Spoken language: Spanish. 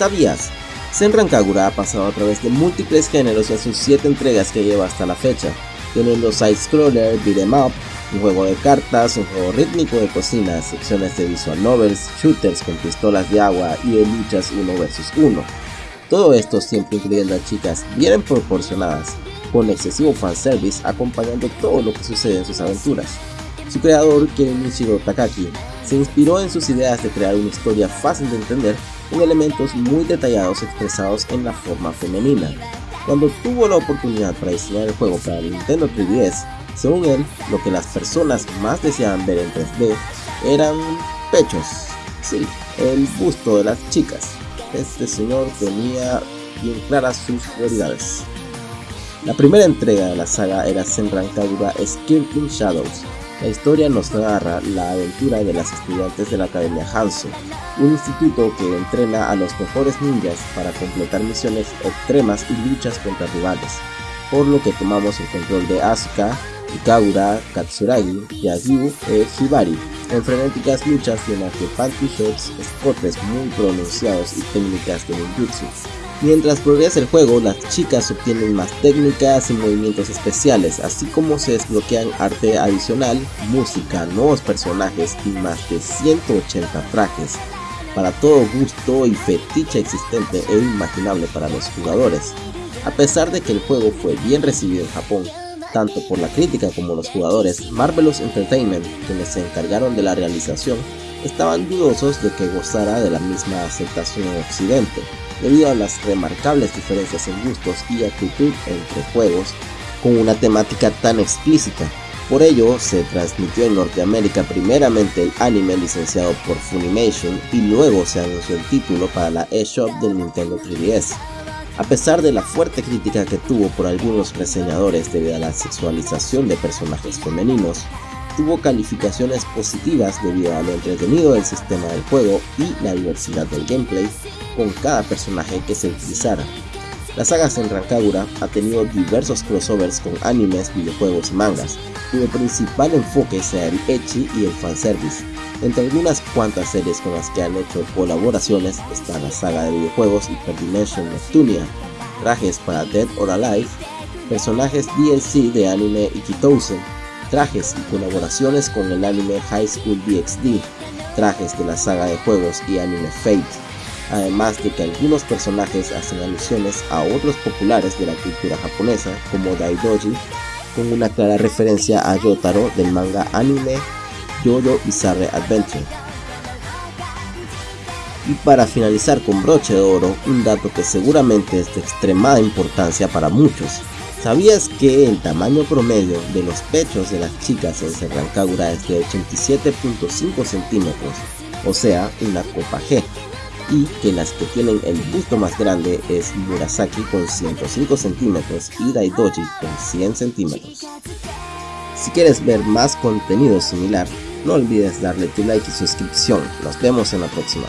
¿Sabías? Senran Kagura ha pasado a través de múltiples géneros en sus 7 entregas que lleva hasta la fecha, teniendo side-scroller, beat'em up, un juego de cartas, un juego rítmico de cocina, secciones de visual novels, shooters con pistolas de agua y de luchas 1 vs 1. Todo esto siempre incluyendo a chicas bien proporcionadas, con excesivo fanservice acompañando todo lo que sucede en sus aventuras. Su creador, Kenichiro Takaki, se inspiró en sus ideas de crear una historia fácil de entender con elementos muy detallados expresados en la forma femenina. Cuando tuvo la oportunidad para diseñar el juego para Nintendo 3DS, según él, lo que las personas más deseaban ver en 3D eran pechos. Sí, el busto de las chicas. Este señor tenía bien claras sus prioridades. La primera entrega de la saga era Senran Kagura Skirting Shadows. La historia nos narra la aventura de las estudiantes de la Academia Hanzo, un instituto que entrena a los mejores ninjas para completar misiones extremas y luchas contra rivales, por lo que tomamos el control de Asuka, Ikagura, Katsuragi, Yagyu e Hibari, en frenéticas luchas llenas de panty shots, escotes muy pronunciados y técnicas de ninjutsu. Mientras progresa el juego, las chicas obtienen más técnicas y movimientos especiales, así como se desbloquean arte adicional, música, nuevos personajes y más de 180 trajes, para todo gusto y fetiche existente e imaginable para los jugadores. A pesar de que el juego fue bien recibido en Japón, tanto por la crítica como los jugadores, Marvelous Entertainment, quienes se encargaron de la realización, estaban dudosos de que gozara de la misma aceptación en Occidente debido a las remarcables diferencias en gustos y actitud entre juegos con una temática tan explícita. Por ello, se transmitió en Norteamérica primeramente el anime licenciado por Funimation y luego se anunció el título para la eShop del Nintendo 3DS. A pesar de la fuerte crítica que tuvo por algunos reseñadores debido a la sexualización de personajes femeninos, tuvo calificaciones positivas debido a lo entretenido del sistema del juego y la diversidad del gameplay con cada personaje que se utilizara. La saga Senran Kagura ha tenido diversos crossovers con animes, videojuegos y mangas, cuyo principal enfoque sea el ecchi y el fanservice. Entre algunas cuantas series con las que han hecho colaboraciones está la saga de videojuegos Hyperdimension Neptunia, trajes para Dead or Alive, personajes DLC de anime Ikitousen, trajes y colaboraciones con el anime High School DxD, trajes de la saga de juegos y anime Fate, además de que algunos personajes hacen alusiones a otros populares de la cultura japonesa como Daidoji, con una clara referencia a Yotaro del manga anime Yoyo Bizarre Adventure. Y para finalizar con broche de oro, un dato que seguramente es de extremada importancia para muchos. ¿Sabías que el tamaño promedio de los pechos de las chicas en Serrancagura es de 87.5 centímetros, o sea, una copa G? y que las que tienen el busto más grande es Murasaki con 105 centímetros y Daidoji con 100 centímetros. Si quieres ver más contenido similar, no olvides darle tu like y suscripción. Nos vemos en la próxima.